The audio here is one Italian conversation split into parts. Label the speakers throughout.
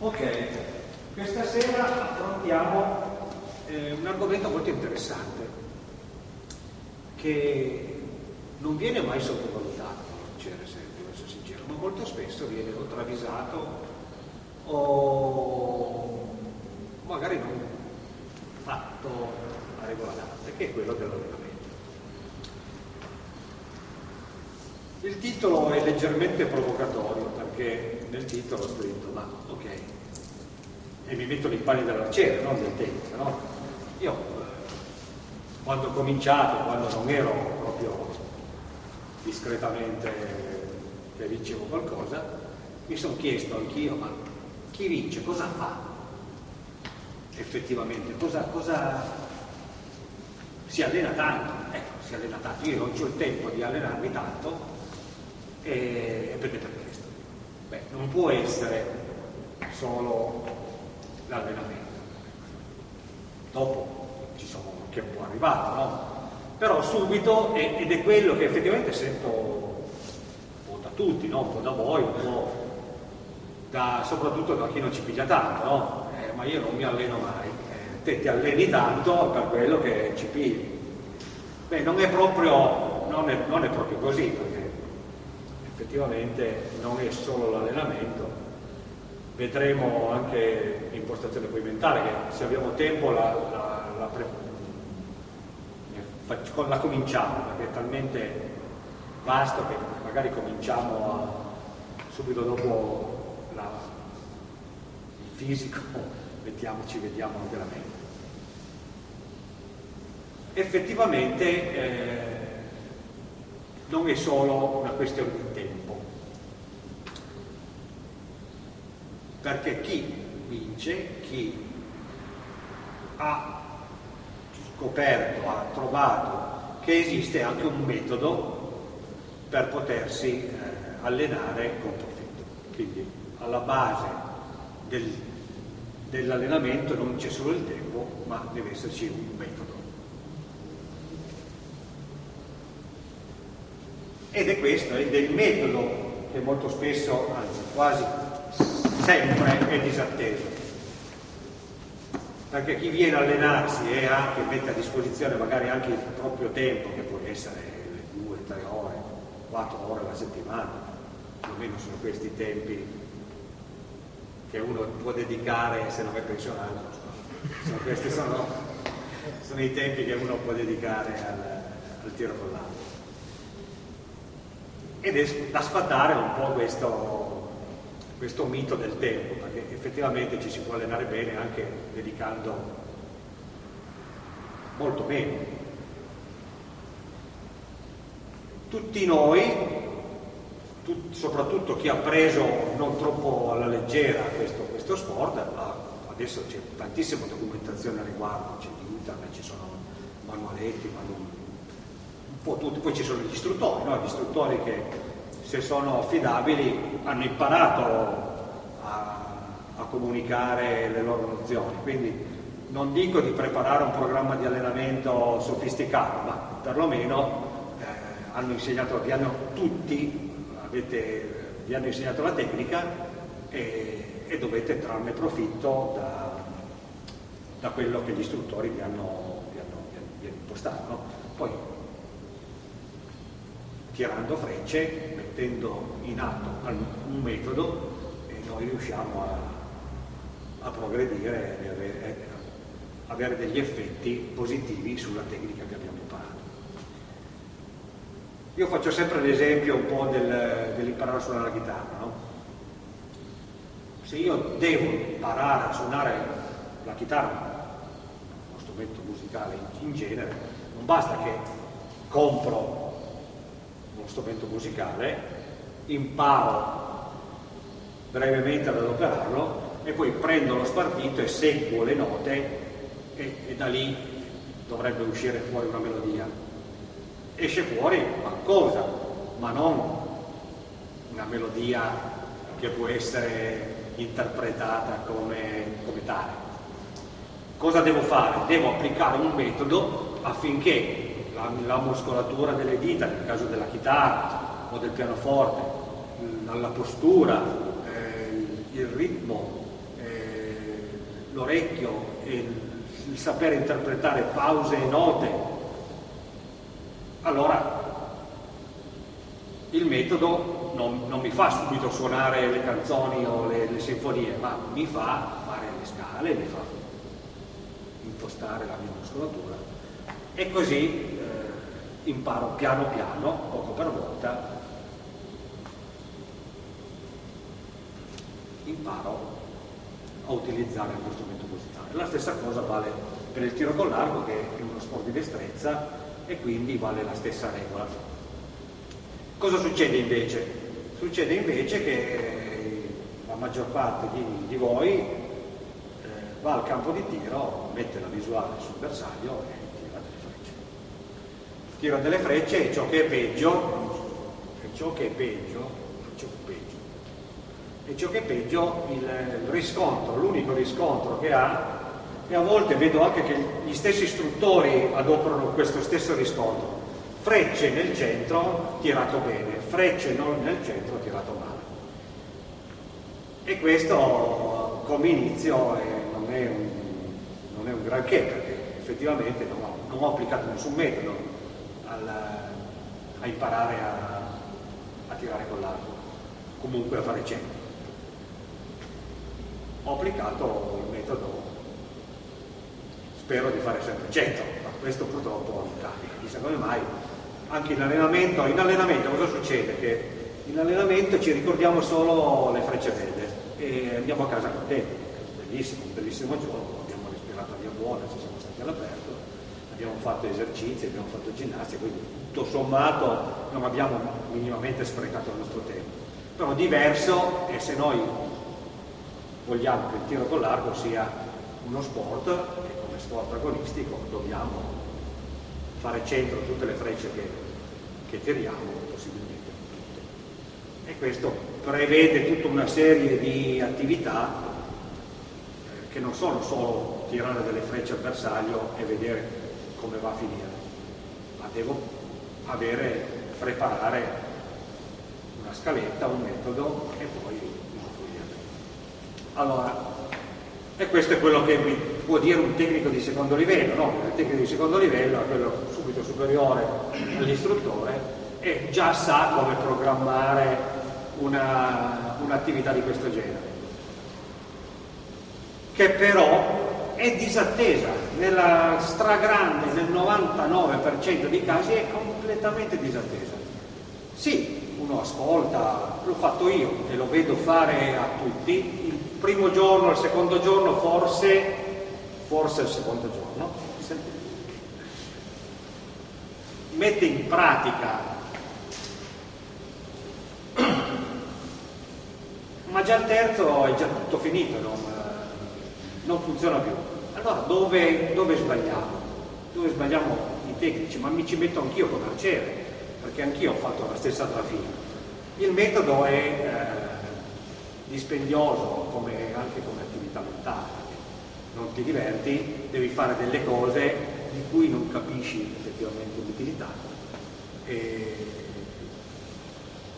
Speaker 1: Ok, questa sera affrontiamo eh, un argomento molto interessante che non viene mai sottovalutato, se devo essere sincero, ma molto spesso viene o travisato o magari non fatto a regola d'arte, che è quello dell'allenamento. Il titolo è leggermente provocatorio perché nel titolo ho scritto, ma ok, e mi metto nei panni dell'arciere, non del tennis, no? Io quando ho cominciato, quando non ero proprio discretamente che vincevo qualcosa, mi sono chiesto anch'io, ma chi vince cosa fa effettivamente? Cosa, cosa si allena tanto? Ecco, si allena tanto. Io non ho il tempo di allenarmi tanto e, e prendete questo. Beh, non può essere solo l'allenamento. Dopo ci sono che è un po' arrivato, no? Però subito, ed è quello che effettivamente sento un po' da tutti, no? un po' da voi, un po' da, soprattutto da chi non ci piglia tanto, no? Eh, ma io non mi alleno mai. Eh, te ti alleni tanto per quello che ci pigli. Beh, non è proprio, non è, non è proprio così, perché effettivamente non è solo l'allenamento, vedremo anche l'impostazione poi mentale, che se abbiamo tempo la, la, la, la, cominciamo, perché è talmente vasto che magari cominciamo a, subito dopo il fisico, mettiamoci, vediamo anche la mente. Effettivamente eh, non è solo una questione di tempo, perché chi vince, chi ha scoperto, ha trovato che esiste anche un metodo per potersi eh, allenare con profitto. Quindi alla base del, dell'allenamento non c'è solo il tempo, ma deve esserci un metodo. Ed è questo, ed è il metodo che molto spesso, anzi quasi sempre, è disatteso. Perché chi viene a allenarsi e anche mette a disposizione magari anche il proprio tempo, che può essere le due, tre ore, quattro ore alla settimana, più o meno sono questi tempi che uno può dedicare se non è pensionato. Sono, questi sono, sono i tempi che uno può dedicare al, al tiro con l'altro ed è da sfatare un po' questo, questo mito del tempo, perché effettivamente ci si può allenare bene anche dedicando molto meno. Tutti noi, tut, soprattutto chi ha preso non troppo alla leggera questo, questo sport, adesso c'è tantissima documentazione a riguardo, c'è internet, ci sono manualetti, manuali po' tutti, poi ci sono gli istruttori, no? gli istruttori che se sono affidabili hanno imparato a, a comunicare le loro nozioni, quindi non dico di preparare un programma di allenamento sofisticato, ma perlomeno eh, hanno insegnato, vi hanno tutti, avete, vi hanno insegnato la tecnica e, e dovete trarne profitto da, da, quello che gli istruttori vi hanno, vi hanno, vi hanno impostato. No? Poi tirando frecce, mettendo in atto un metodo e noi riusciamo a, a progredire e avere, avere, degli effetti positivi sulla tecnica che abbiamo imparato. Io faccio sempre l'esempio un po' del, dell'imparare a suonare la chitarra. No? Se io devo imparare a suonare la chitarra, uno strumento musicale in genere, non basta che compro strumento musicale, imparo brevemente ad adoperarlo e poi prendo lo spartito e seguo le note e, e da lì dovrebbe uscire fuori una melodia. Esce fuori qualcosa, ma non una melodia che può essere interpretata come, come tale. Cosa devo fare? Devo applicare un metodo affinché la, la, muscolatura delle dita, nel caso della chitarra o del pianoforte, la postura, eh, il ritmo l'orecchio e il, sapere interpretare pause e note, allora il metodo non, non, mi fa subito suonare le canzoni o le, le, sinfonie, ma mi fa fare le scale, mi fa impostare la mia muscolatura. E così eh, imparo piano piano, poco per volta, imparo a utilizzare questo strumento musicale. La stessa cosa vale per il tiro con l'arco che è uno sport di destrezza e quindi vale la stessa regola. Cosa succede invece? Succede invece che la maggior parte di, di voi eh, va al campo di tiro, mette la visuale sul bersaglio e. Tira delle frecce e ciò che è peggio, e ciò che è peggio, ciò che è peggio, e ciò che è peggio, il, riscontro, l'unico riscontro che ha, e a volte vedo anche che gli stessi istruttori adoperano questo stesso riscontro, frecce nel centro, tirato bene, frecce non nel centro, tirato male. E questo come inizio è, non, è un, non, è un, granché, perché effettivamente non ho, non ho applicato nessun metodo al, a imparare a, a tirare con l'arco, comunque a fare centro. Ho applicato il metodo, spero di fare sempre centro, ma questo purtroppo non capita, chissà come mai anche in allenamento, in allenamento cosa succede? Che in allenamento ci ricordiamo solo le frecce belle e andiamo a casa contenti, bellissimo, un bellissimo giorno, abbiamo respirato aria buona, ci siamo stati all'aperto, abbiamo fatto esercizi, abbiamo fatto ginnastica, quindi tutto sommato non abbiamo minimamente sprecato il nostro tempo. Però diverso è se noi vogliamo che il tiro con l'arco sia uno sport e come sport agonistico dobbiamo fare centro tutte le frecce che, che tiriamo, possibilmente tutte. E questo prevede tutta una serie di attività eh, che non sono solo tirare delle frecce al bersaglio e vedere come va a finire, ma devo avere, preparare una scaletta, un metodo e poi usufruirne. Allora, e questo è quello che mi può dire un tecnico di secondo livello, no? il tecnico di secondo livello è quello subito superiore all'istruttore e già sa come programmare un'attività un di questo genere, che però è disattesa, nella stragrande, nel 99% dei casi è completamente disattesa. Sì, uno ascolta, l'ho fatto io e lo vedo fare a tutti, primo giorno, il secondo giorno, forse, forse il secondo giorno, mette in pratica, ma già il terzo è già tutto finito, non, non funziona più. Allora dove, dove, sbagliamo? Dove sbagliamo i tecnici? Ma mi ci metto anch'io come arciere, perché anch'io ho fatto la stessa trafila. Il metodo è... Eh, dispendioso come, anche come attività mentale. Non ti diverti, devi fare delle cose di cui non capisci effettivamente l'utilità.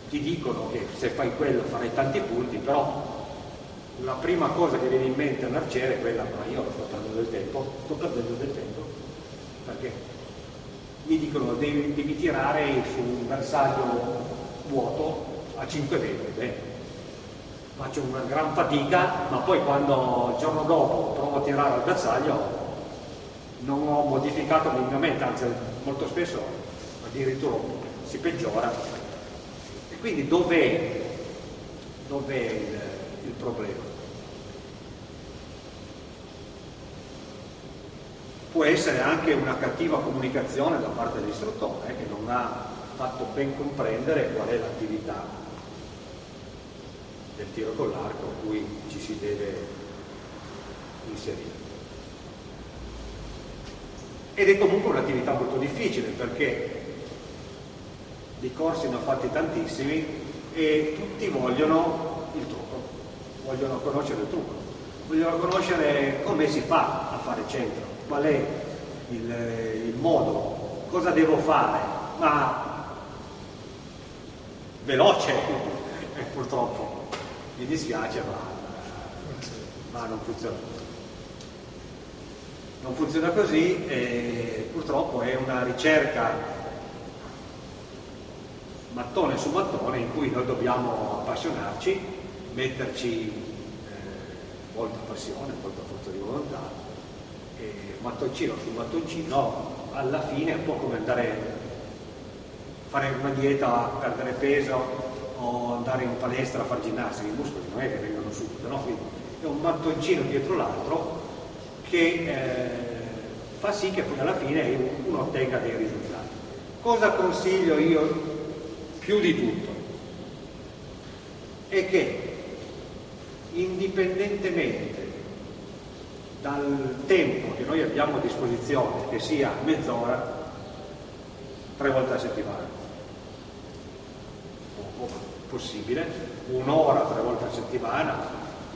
Speaker 1: Ti dicono che se fai quello farai tanti punti, però la prima cosa che viene in mente a un arciere è quella, ma io sto perdendo del tempo, sto perdendo del tempo, perché mi dicono devi, devi tirare su un bersaglio vuoto a 5 metri, beh, faccio una gran fatica, ma poi quando il giorno dopo provo a tirare al bersaglio non ho modificato minimamente, anzi molto spesso addirittura si peggiora. E quindi dov'è, dov il, il problema? Può essere anche una cattiva comunicazione da parte dell'istruttore eh, che non ha fatto ben comprendere qual è l'attività del tiro con l'arco a cui ci si deve inserire. Ed è comunque un'attività molto difficile perché di corsi ne ho fatti tantissimi e tutti vogliono il trucco, vogliono conoscere il trucco, vogliono conoscere come si fa a fare centro, qual è il, il modo, cosa devo fare, ma veloce purtroppo. Mi dispiace ma, ma non funziona. Non funziona così e purtroppo è una ricerca mattone su mattone in cui noi dobbiamo appassionarci, metterci eh, molta passione, molta forza di volontà, e mattoncino su mattoncino alla fine è un po' come andare a fare una dieta, perdere peso o andare in palestra a fare ginnastica, i muscoli non è che vengono subito, no? Quindi è un mattoncino dietro l'altro che eh, fa sì che poi alla fine uno ottenga dei risultati. Cosa consiglio io più di tutto? È che indipendentemente dal tempo che noi abbiamo a disposizione, che sia mezz'ora, tre volte a settimana, o, possibile, un'ora tre volte a settimana,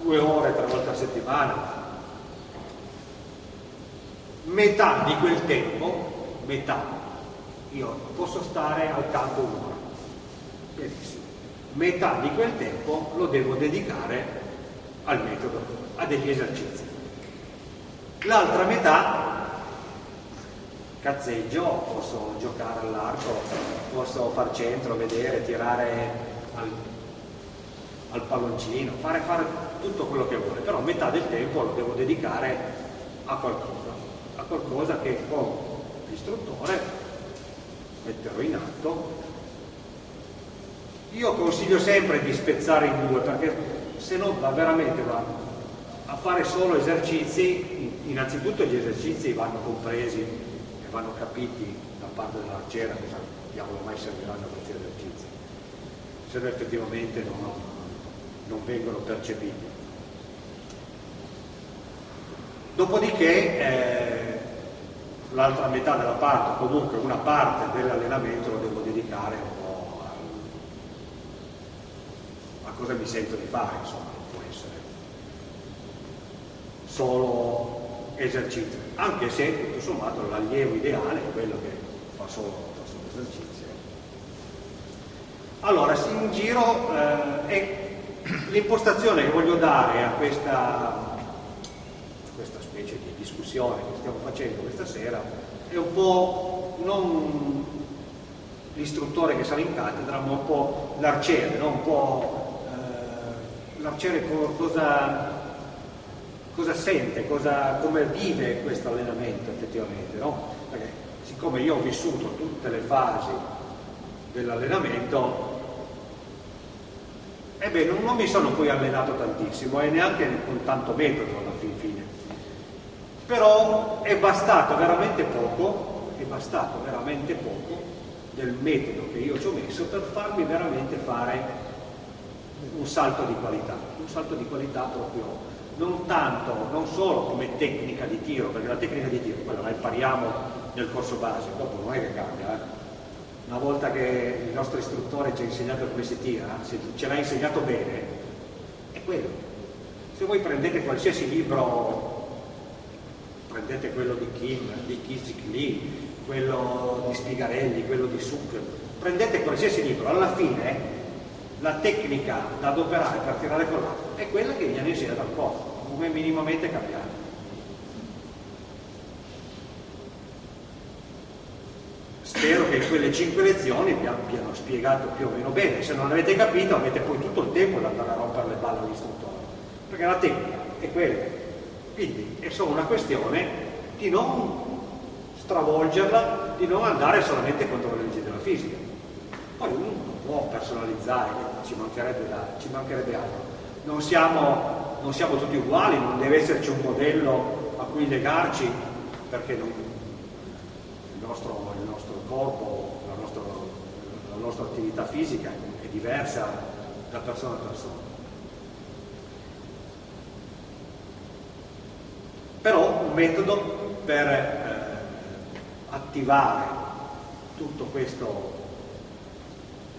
Speaker 1: due ore tre volte a settimana, metà di quel tempo, metà, io posso stare al campo un'ora, benissimo, metà di quel tempo lo devo dedicare al metodo, a degli esercizi. L'altra metà cazzeggio, posso giocare all'arco, posso far centro, vedere, tirare al, al palloncino, fare, fare tutto quello che vuole, però metà del tempo lo devo dedicare a qualcosa, a qualcosa che con l'istruttore metterò in atto. Io consiglio sempre di spezzare in due perché se no va veramente va a fare solo esercizi, innanzitutto gli esercizi vanno compresi e vanno capiti da parte dell'arciera cosa diavolo mai serviranno questi esercizi, se no effettivamente non, non vengono percepiti. Dopodiché eh, l'altra metà della parte, comunque una parte dell'allenamento lo devo dedicare a, a cosa mi sento di fare, insomma solo esercizio, anche se tutto sommato l'allievo ideale è quello che fa solo, fa solo esercizio. Allora, in giro eh, l'impostazione che voglio dare a questa, questa specie di discussione che stiamo facendo questa sera è un po' non l'istruttore che sale in cattedra, ma un po' l'arciere, no? un po' l'arciere cosa cosa sente, cosa, come vive questo allenamento effettivamente, no? Perché siccome io ho vissuto tutte le fasi dell'allenamento, ebbene non, non mi sono poi allenato tantissimo e neanche con tanto metodo alla fin fine. Però è bastato veramente poco, è bastato veramente poco del metodo che io ci ho messo per farmi veramente fare un salto di qualità, un salto di qualità proprio non tanto, non solo come tecnica di tiro, perché la tecnica di tiro quella la impariamo nel corso base, dopo non è che cambia. Eh? Una volta che il nostro istruttore ci ha insegnato come si tira, se ce l'ha insegnato bene, è quello. Se voi prendete qualsiasi libro, prendete quello di Kim, di Kizik Lee, quello di Spigarelli, quello di Suk, prendete qualsiasi libro, alla fine la tecnica da adoperare per tirare con l'arco è quella che viene insegnata al corpo, come minimamente cambiare. Spero che quelle cinque lezioni vi abbiano spiegato più o meno bene, se non avete capito avete poi tutto il tempo di andare a rompere le balle all'istruttore, perché la tecnica è quella. Quindi è solo una questione di non stravolgerla, di non andare solamente contro le leggi della fisica. Poi può personalizzare, ci mancherebbe, da, ci mancherebbe altro. Non siamo, non siamo, tutti uguali, non deve esserci un modello a cui legarci perché non, il, nostro, il, nostro, corpo, la, nostro, la nostra attività fisica è diversa da persona a persona. Però un metodo per eh, attivare tutto questo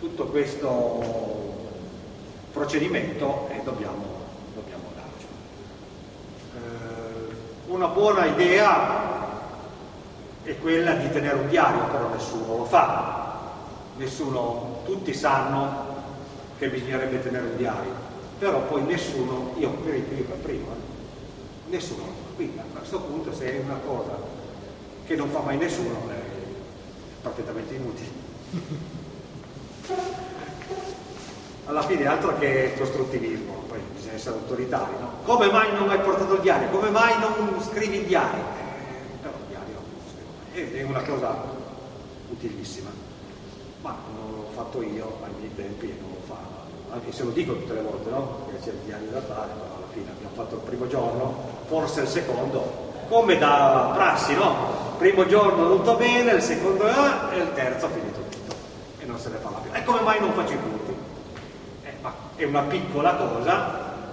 Speaker 1: tutto questo procedimento e dobbiamo, dobbiamo darci. Eh, una buona idea è quella di tenere un diario, però nessuno lo fa, nessuno, tutti sanno che bisognerebbe tenere un diario, però poi nessuno, io per prima, nessuno. Quindi a questo punto se è una cosa che non fa mai nessuno è perfettamente inutile. Alla fine altro che costruttivismo, poi bisogna essere autoritari, no? Come mai non hai portato il diario? Come mai non scrivi il diario? Eh, però il diario è una cosa utilissima. Ma non l'ho fatto io ai miei tempi e non lo fa, anche se lo dico tutte le volte, no? Che c'è il diario da fare, però alla fine abbiamo fatto il primo giorno, forse il secondo, come da prassi, no? Primo giorno tutto bene, il secondo ah, e il terzo ha finito tutto e non se ne parla più. E come mai non faccio i punti? È una piccola cosa,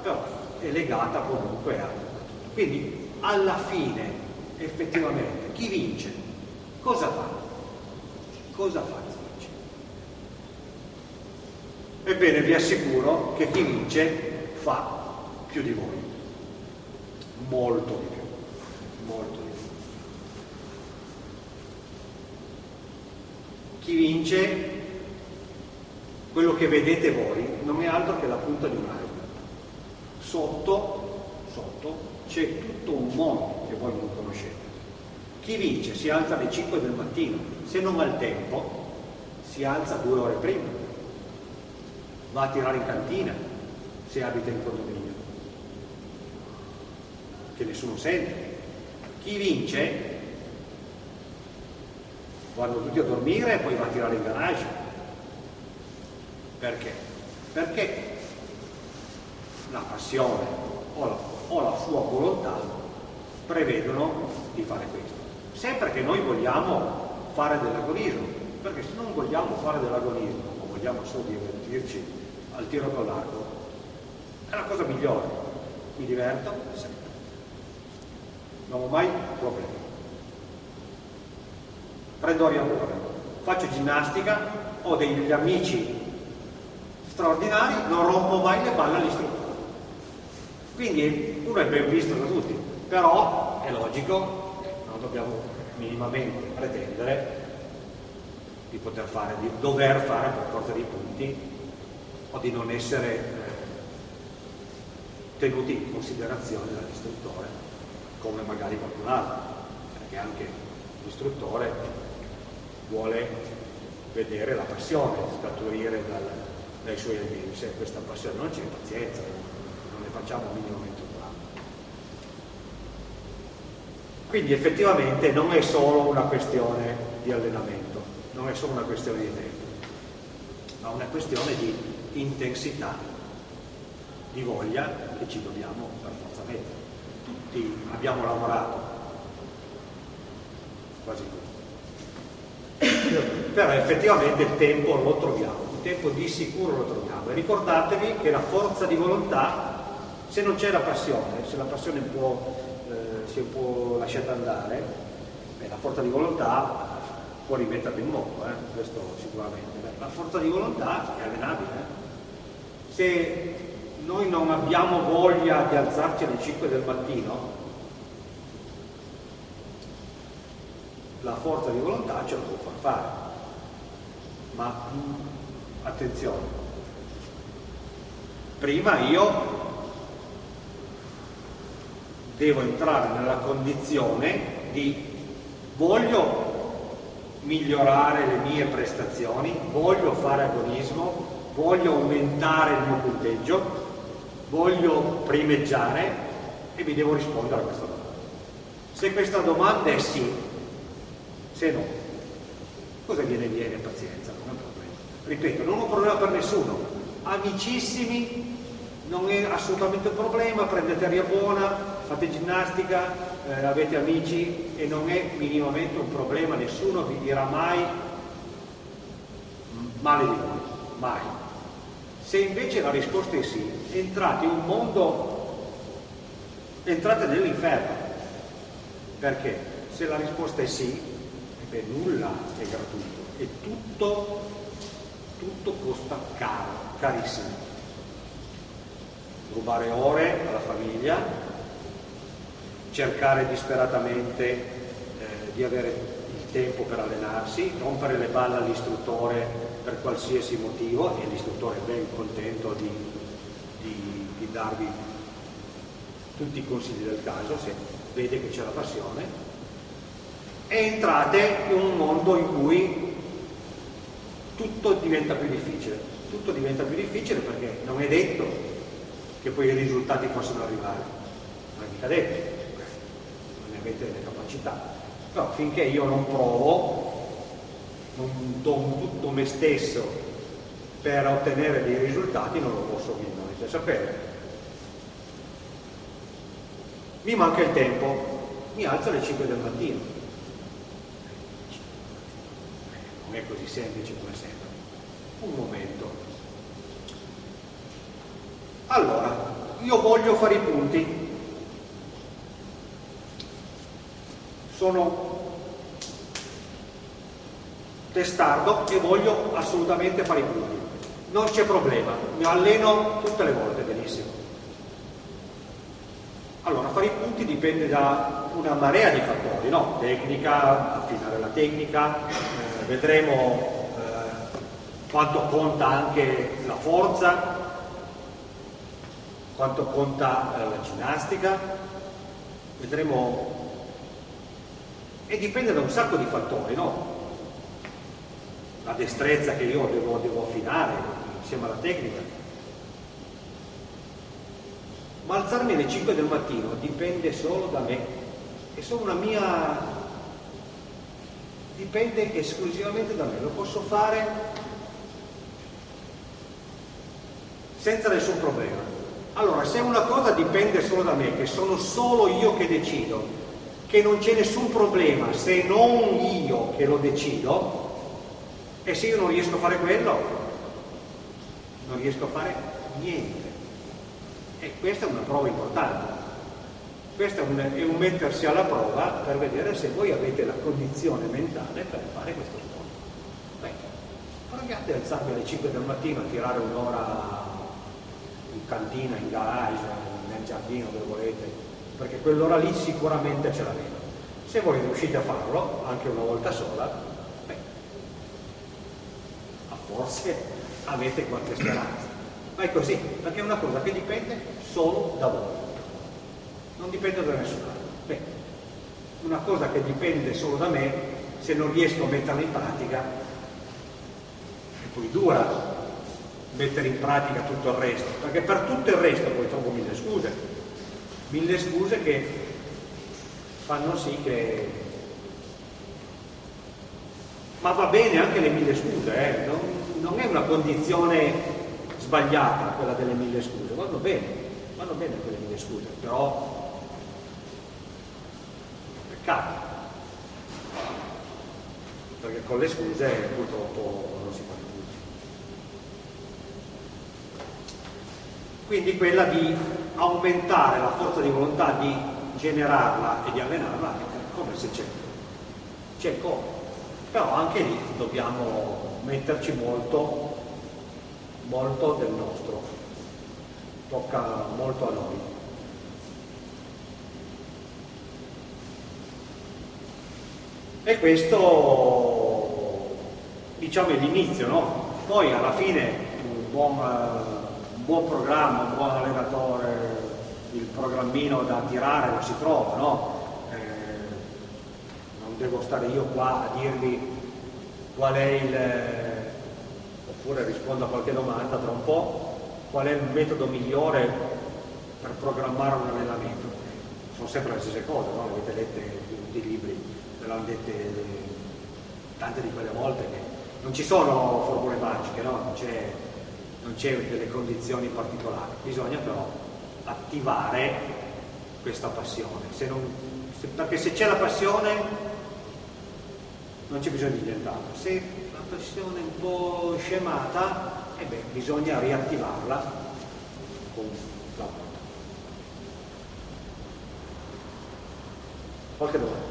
Speaker 1: però è legata comunque a. Quindi alla fine, effettivamente, chi vince? Cosa fa? Cosa fa chi vince? Ebbene, vi assicuro che chi vince fa più di voi, molto di più molto di più. Chi vince, quello che vedete voi, non è altro che la punta di un iceberg. Sotto, sotto c'è tutto un mondo che voi non conoscete. Chi vince si alza alle 5 del mattino, se non ha il tempo si alza due ore prima, va a tirare in cantina se abita in condominio, che nessuno sente, chi vince vanno tutti a dormire e poi va a tirare in garage. Perché? Perché la passione o la, o la sua volontà prevedono di fare questo. Sempre che noi vogliamo fare dell'agonismo, perché se non vogliamo fare dell'agonismo o vogliamo solo divertirci al tiro con l'arco, è la cosa migliore. Mi diverto sempre non ho mai problemi. Prendo aria buona, faccio ginnastica, ho degli amici straordinari, non rompo mai le palle all'istruttore. Quindi uno è ben visto da tutti, però è logico, non dobbiamo minimamente pretendere di poter fare, di dover fare per forza dei punti o di non essere eh, tenuti in considerazione dall'istruttore come magari qualcun altro, perché anche l'istruttore vuole vedere la passione scaturire dal, dai suoi allievi, se questa passione non c'è pazienza, non ne facciamo minimamente un dramma. Quindi effettivamente non è solo una questione di allenamento, non è solo una questione di tempo, ma una questione di intensità, di voglia che ci dobbiamo per forza mettere tutti abbiamo lavorato, quasi tutti. Però effettivamente il tempo lo troviamo, tempo di sicuro lo troviamo. E ricordatevi che la forza di volontà, se non c'è la passione, se la passione può, eh, si po' lasciata andare, beh, la forza di volontà può rimetterla in moto, eh, questo sicuramente. La forza di volontà è allenabile. Eh. Se noi non abbiamo voglia di alzarci alle 5 del mattino, la forza di volontà ce lo può far fare. Ma attenzione, prima io devo entrare nella condizione di voglio migliorare le mie prestazioni, voglio fare agonismo, voglio aumentare il mio punteggio, voglio primeggiare e vi devo rispondere a questa domanda. Se questa domanda è sì, se no, cosa viene viene? Pazienza, è un. Ripeto, non ho problema per nessuno. Amicissimi, non è assolutamente un problema, prendete aria buona, fate ginnastica, eh, avete amici e non è minimamente un problema, nessuno vi dirà mai male di voi, mai. Se invece la risposta è sì, entrate in un mondo, entrate nell'inferno. Perché? Se la risposta è sì, beh, nulla è gratuito e tutto, tutto costa caro, carissimo. Rubare ore alla famiglia, cercare disperatamente eh, di avere il tempo per allenarsi, rompere le balle all'istruttore per qualsiasi motivo e l'istruttore è ben contento di, di, di darvi tutti i consigli del caso, se vede che c'è la passione, e entrate in un mondo in cui tutto diventa più difficile. Tutto diventa più difficile perché non è detto che poi i risultati possano arrivare, non è mica detto, non ne avete le capacità. Però finché io non provo, non do tutto me stesso per ottenere dei risultati, non lo posso minimamente sapere. Mi manca il tempo, mi alzo alle 5 del mattino. Non è così semplice come sembra. Un momento. Allora, io voglio fare i punti. Sono testardo e voglio assolutamente fare i punti. Non c'è problema, mi alleno tutte le volte, benissimo. Allora, fare i punti dipende da una marea di fattori, no? Tecnica, affinare la tecnica, vedremo eh, quanto conta anche la forza, quanto conta eh, la ginnastica, vedremo... E dipende da un sacco di fattori, no? La destrezza che io devo, devo affinare insieme alla tecnica, ma alzarmi alle 5 del mattino dipende solo da me, è solo una mia... dipende esclusivamente da me, lo posso fare senza nessun problema. Allora, se una cosa dipende solo da me, che sono solo io che decido, che non c'è nessun problema se non io che lo decido, e se io non riesco a fare quello, non riesco a fare niente. E questa è una prova importante. Questo è un, è un mettersi alla prova per vedere se voi avete la condizione mentale per fare questo sport. Beh, provate ad alzarvi alle 5 del mattino a tirare un'ora in cantina, in garage, nel giardino, dove volete, perché quell'ora lì sicuramente ce l'avete. Se voi riuscite a farlo, anche una volta sola, beh, forse avete qualche speranza. Ma è così, perché è una cosa che dipende solo da voi, non dipende da nessun altro. Beh, una cosa che dipende solo da me, se non riesco a metterla in pratica, è poi dura mettere in pratica tutto il resto, perché per tutto il resto poi trovo mille scuse, mille scuse che fanno sì che... Ma va bene anche le mille scuse, eh? non, non è una condizione sbagliata quella delle mille scuse, vanno bene, vanno bene quelle mille scuse, però peccato, perché con le scuse purtroppo non si fa più. Quindi quella di aumentare la forza di volontà, di generarla e di allenarla, come se c'è, c'è come, però anche lì dobbiamo metterci molto molto del nostro, tocca molto a noi. E questo diciamo è l'inizio, no? Poi alla fine un buon, un buon, programma, un buon allenatore, il programmino da tirare lo si trova, no? Eh, non devo stare io qua a dirvi qual è il oppure rispondo a qualche domanda tra un po', qual è il metodo migliore per programmare un allenamento. Sono sempre le stesse cose, no? le avete lette in tutti i libri, ve l'hanno dette tante di quelle volte che non ci sono formule magiche, no? non c'è delle condizioni particolari, bisogna però attivare questa passione, se non, se, perché se c'è la passione non c'è bisogno di nient'altro. Se pressione un po' scemata, e beh, bisogna riattivarla con la volta. Qualche domanda?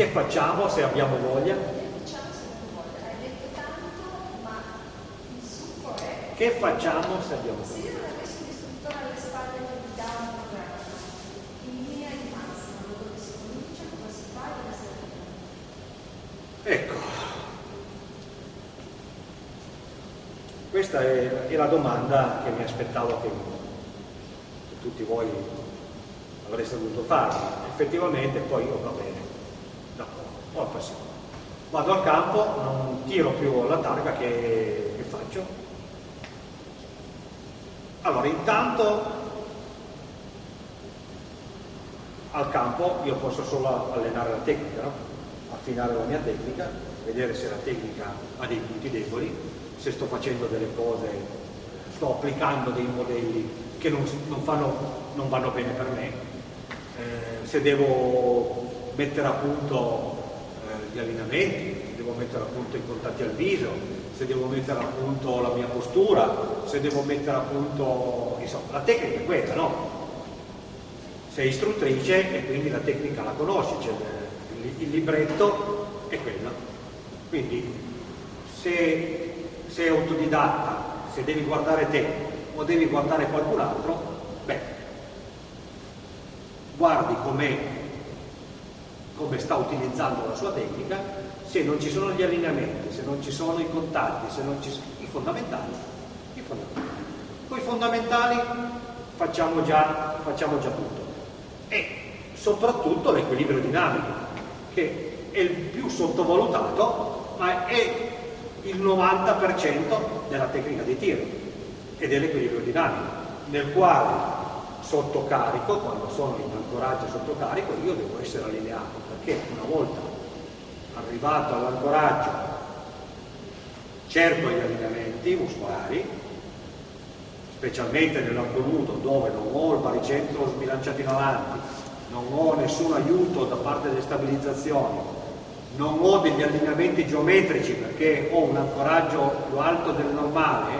Speaker 1: Che facciamo se abbiamo voglia? Che facciamo se abbiamo voglia? Ecco, questa è, è la domanda che mi aspettavo che, tutti voi avreste dovuto fare. Effettivamente poi io va bene, ho passione. Vado al campo, non tiro più la targa che, che faccio. Allora, intanto al campo io posso solo allenare la tecnica, no? affinare la mia tecnica, vedere se la tecnica ha dei punti deboli, se sto facendo delle cose, sto applicando dei modelli che non, non, fanno, non vanno bene per me, eh, se devo mettere a punto gli allenamenti, se devo mettere a punto i contatti al viso, se devo mettere a punto la mia postura, se devo mettere a punto, insomma, la tecnica è quella, no? Sei istruttrice e quindi la tecnica la conosci, cioè il, il libretto è quello. Quindi se sei autodidatta, se devi guardare te o devi guardare qualcun altro, beh, guardi come come sta utilizzando la sua tecnica, se non ci sono gli allineamenti, se non ci sono i contatti, se non ci sono i fondamentali, i fondamentali. Con i fondamentali facciamo già, facciamo già tutto. E soprattutto l'equilibrio dinamico, che è il più sottovalutato, ma è il 90% della tecnica di tiro e dell'equilibrio dinamico, nel quale sotto carico, quando sono in ancoraggio sotto carico, io devo essere allineato, perché una volta arrivato all'ancoraggio cerco gli allineamenti muscolari, specialmente nell'arco nudo dove non ho il baricentro sbilanciato in avanti, non ho nessun aiuto da parte delle stabilizzazioni, non ho degli allineamenti geometrici perché ho un ancoraggio più alto del normale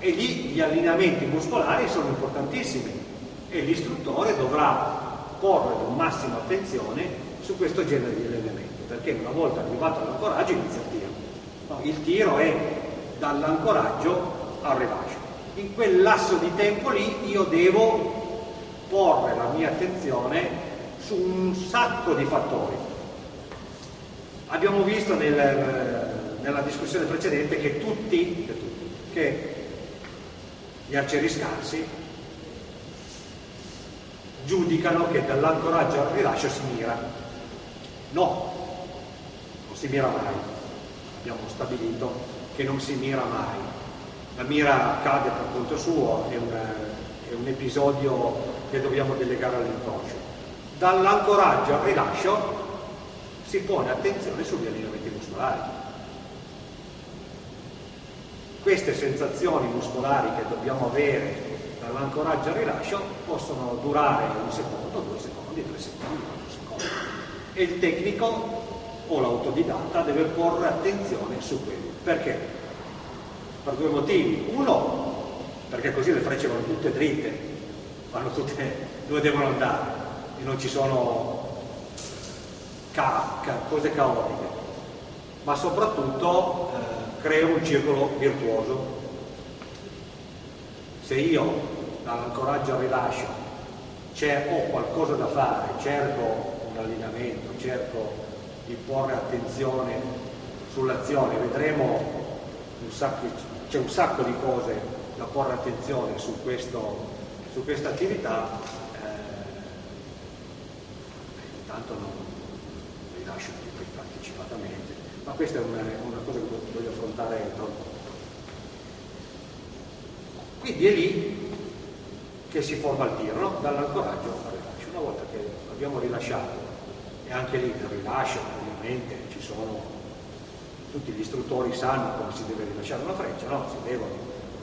Speaker 1: e lì gli allineamenti muscolari sono importantissimi e l'istruttore dovrà porre con massima attenzione su questo genere di allenamento perché una volta arrivato all'ancoraggio inizia il tiro. No, il tiro è dall'ancoraggio al rilascio. In quel lasso di tempo lì io devo porre la mia attenzione su un sacco di fattori Abbiamo visto nel, nella discussione precedente che tutti, che tutti, che gli arcieri scarsi giudicano che dall'ancoraggio al rilascio si mira. No, non si mira mai. Abbiamo stabilito che non si mira mai. La mira cade per conto suo, è un, è un episodio che dobbiamo delegare all'inconscio. Dall'ancoraggio al rilascio si pone attenzione sugli allineamenti muscolari. Queste sensazioni muscolari che dobbiamo avere dall'ancoraggio al rilascio possono durare un secondo, due secondi, tre secondi, quattro secondi. E il tecnico o l'autodidatta deve porre attenzione su quello. Perché? Per due motivi. Uno, perché così le frecce vanno tutte dritte, vanno tutte dove devono andare e non ci sono ca ca cose caotiche, ma soprattutto eh, creo un circolo virtuoso. Se io dall'ancoraggio al rilascio. Ho qualcosa da fare, cerco un allineamento, cerco di porre attenzione sull'azione, vedremo c'è un sacco di cose da porre attenzione su, questo, su questa attività, eh, intanto non, rilascio partecipatamente, ma questa è una, una cosa che voglio affrontare tra. Quindi è lì che si forma il tiro, no? dall'ancoraggio al rilascio. Una volta che abbiamo rilasciato, e anche lì nel rilascio ovviamente ci sono, tutti gli istruttori sanno come si deve rilasciare una freccia, no? si devono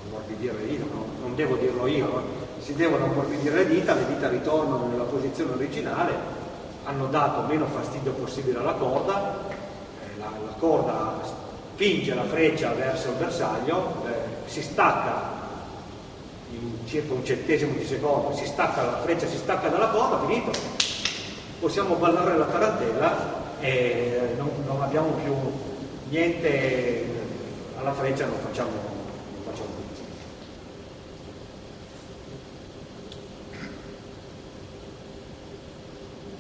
Speaker 1: ammorbidire le dita, no? non devo dirlo io, no? si devono ammorbidire le dita, le dita ritornano nella posizione originale hanno dato meno fastidio possibile alla corda, eh, la, la, corda spinge la freccia verso il bersaglio, eh, si stacca in circa un centesimo di secondo, si stacca la freccia, si stacca dalla corda, finito. Possiamo ballare la tarantella e non, non abbiamo più niente alla freccia, non facciamo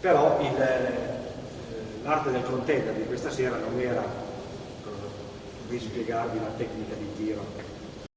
Speaker 1: però l'arte del contender di questa sera non era di spiegarvi la tecnica di tiro